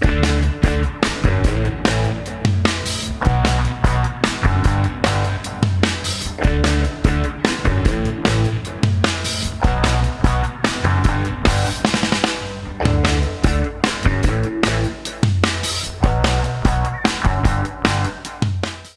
Bye.